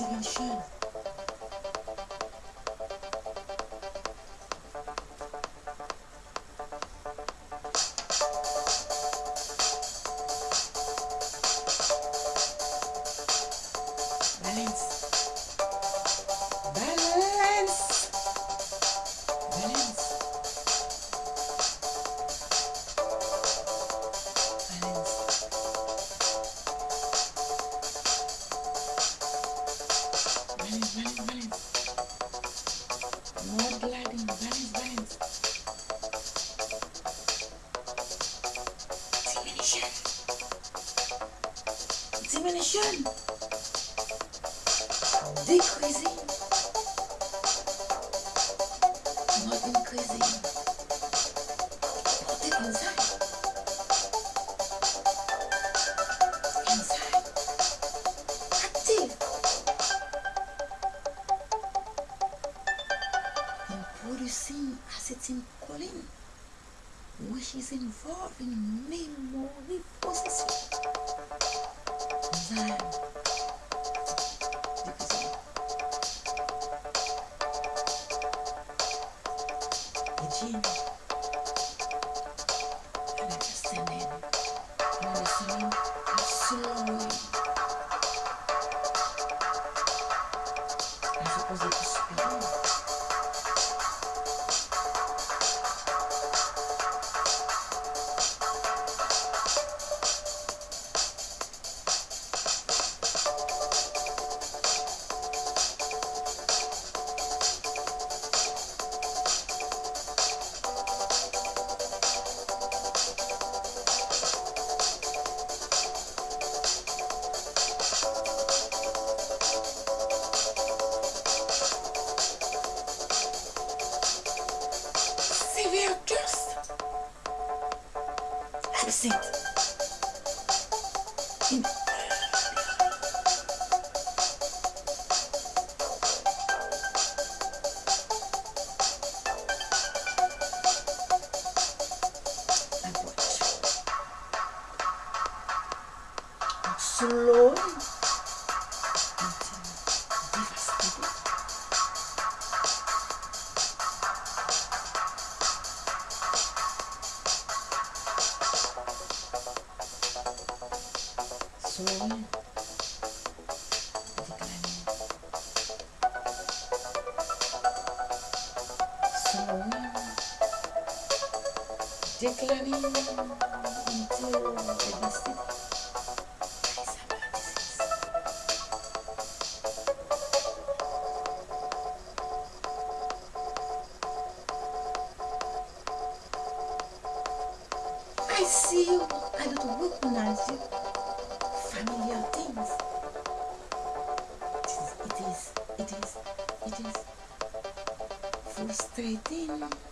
自信。producing as it's in calling, which is involving memory processing. slowly здесь. First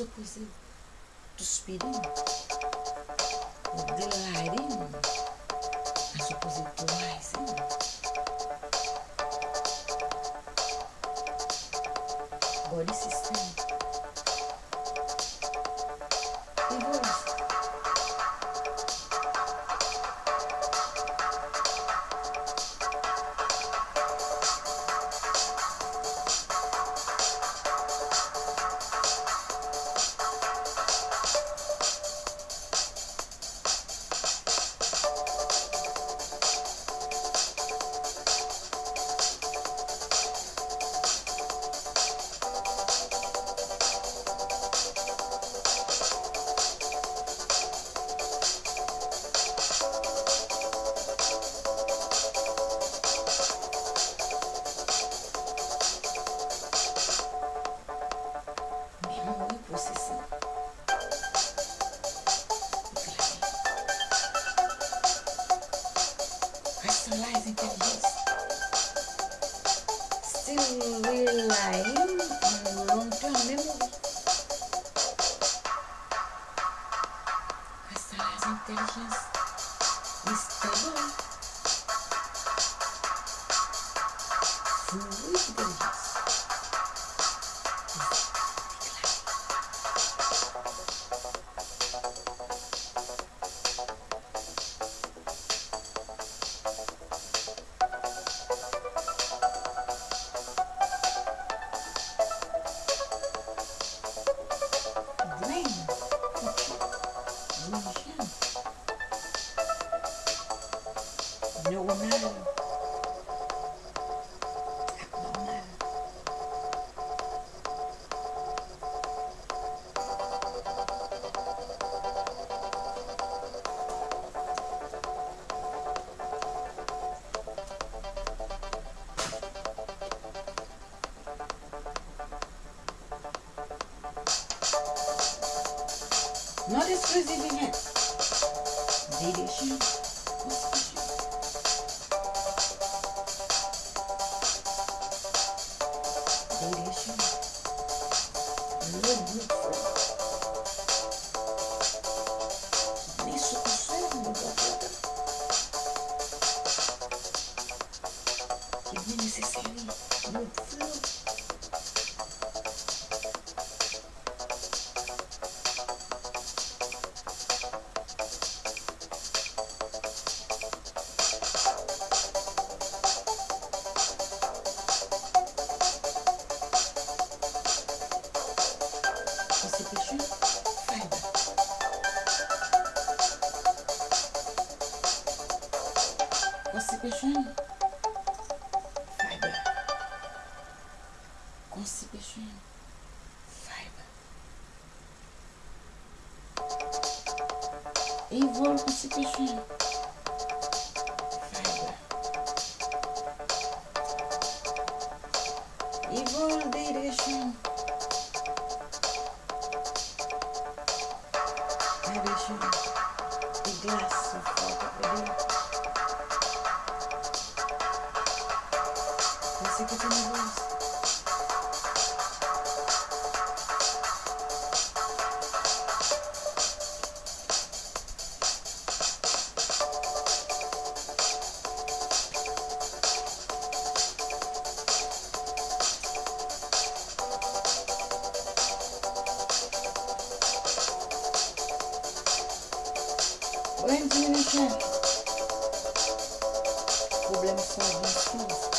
essa coisa do espírito, a la arena, essa coisa do. Agora esse instante. Ну, видите, там... Not exclusively yet. Delicious. peixinho. Vai, Bé. Com esse peixinho. Vai, Bé. Envolve com esse peixinho. É gente? Né? Problemas são 20 quilos.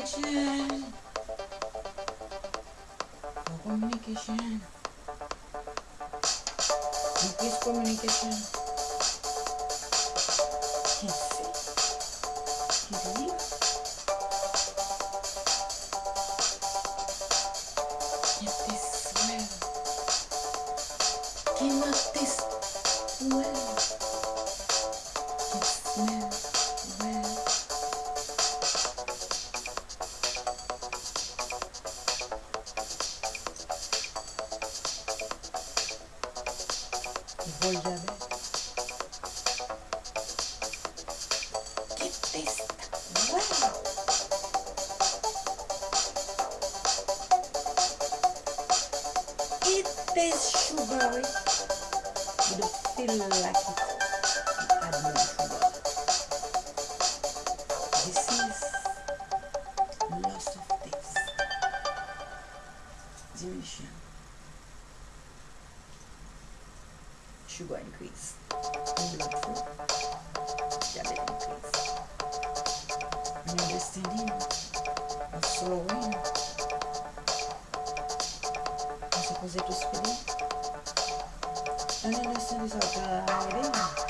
Communication. Communication. Increase communication. sugar increase, diabetes increase. And I'm just thinking, I'm slowing. I'm supposed to speed. And then this is a guiding.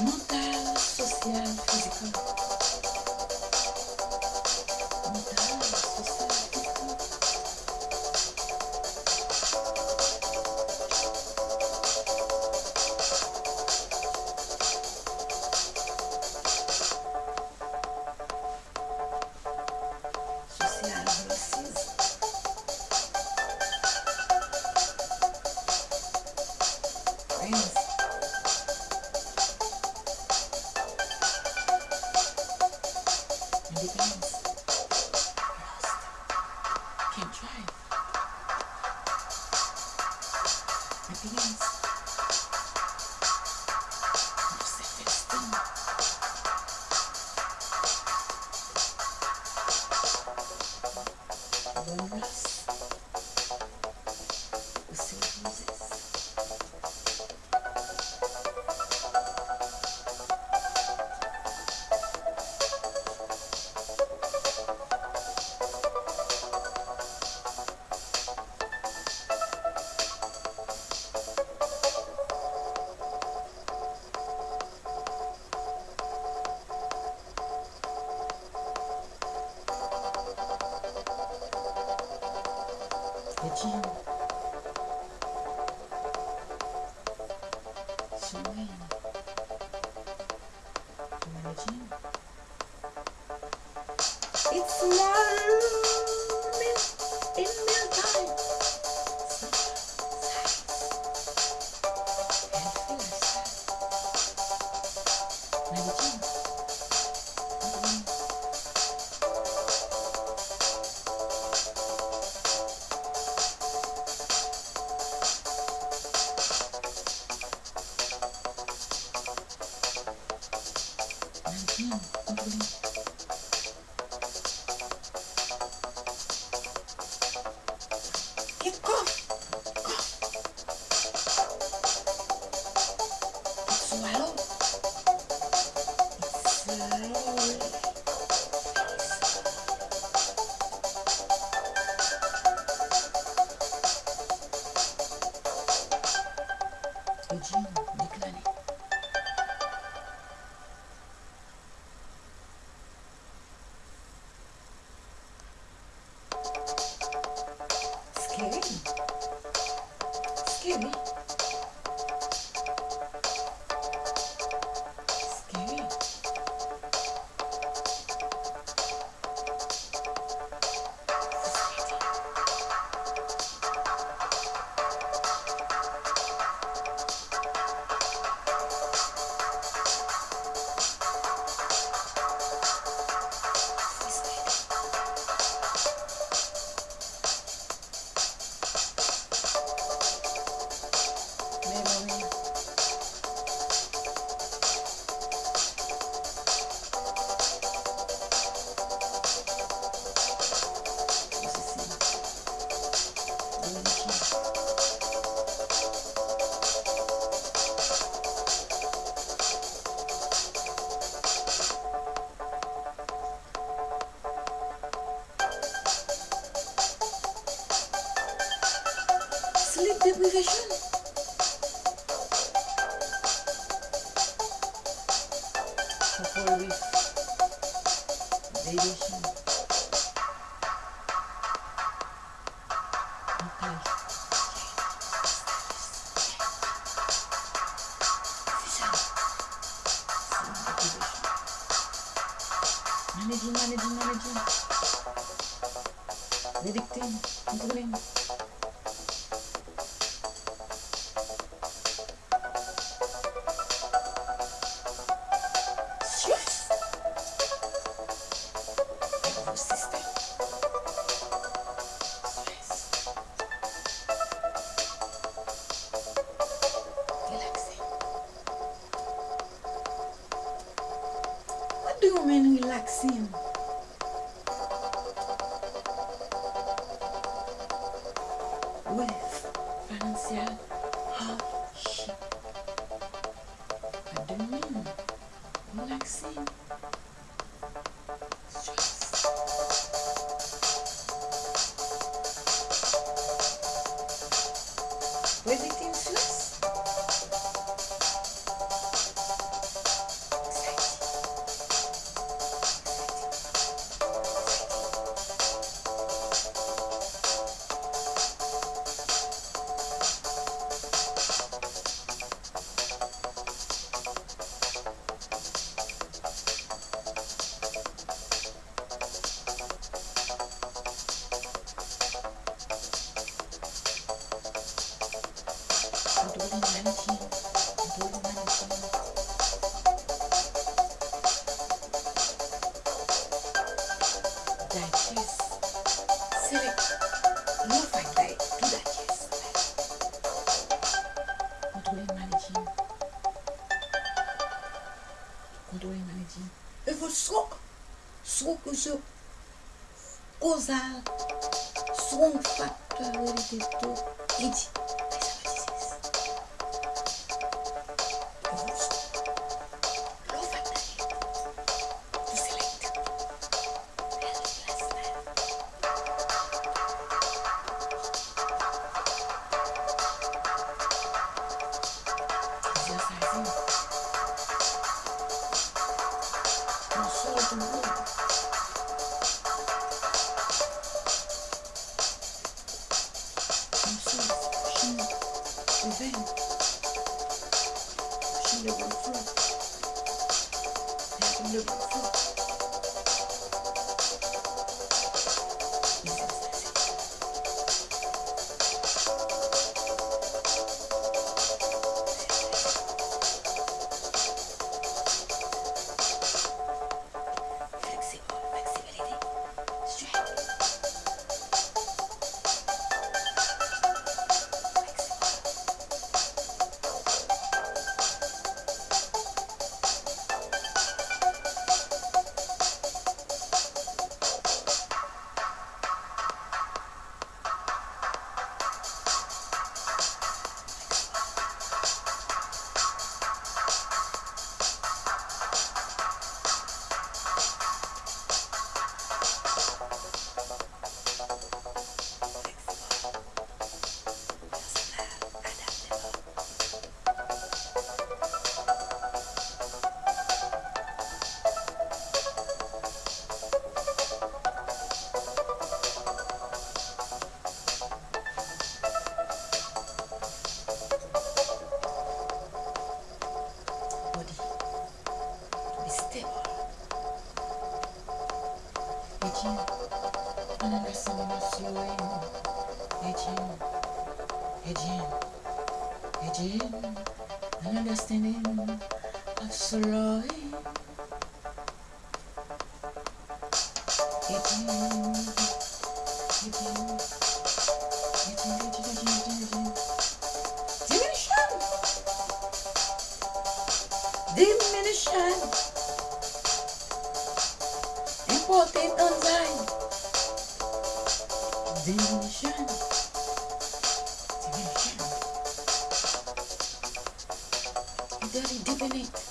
mother. problems. Regina Declining. dediktim. Bu ne? Where's it in influence? controle energia. Eu vou só, só que o seu gozar, só um fator de. diminution. Important enzyme. Diminution. Diminution. Very diminished.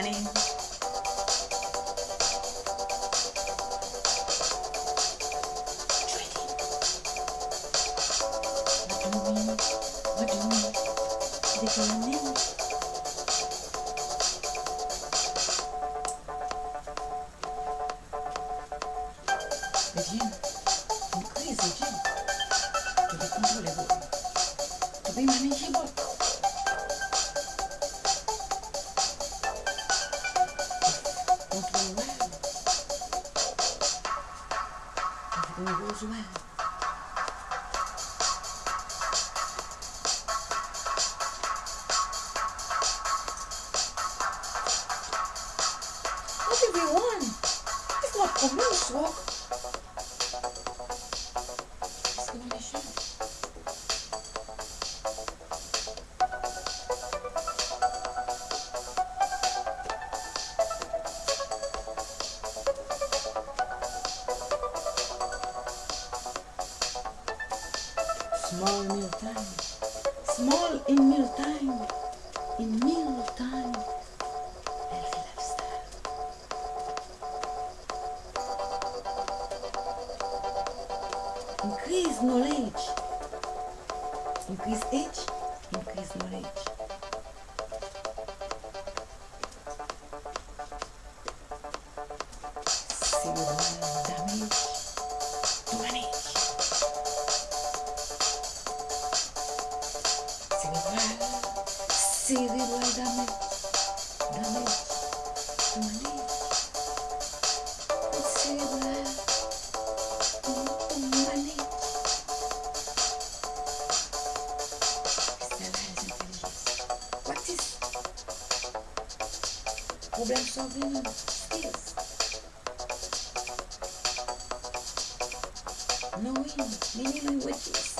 honey. What do you mean? What do we? What do we? Small in music. absorvendo esquece. Knowing many languages.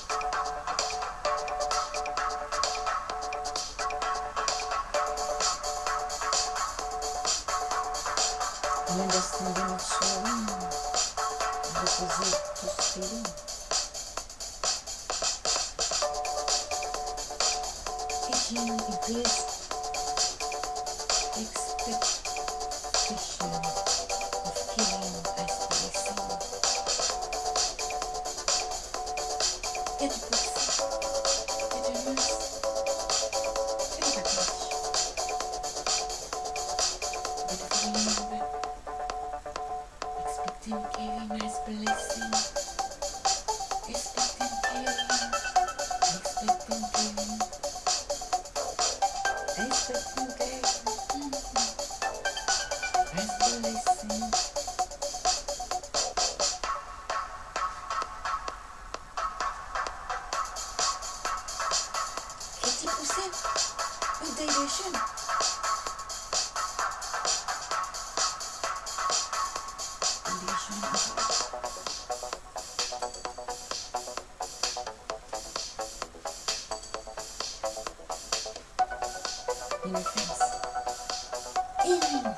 You. Yay!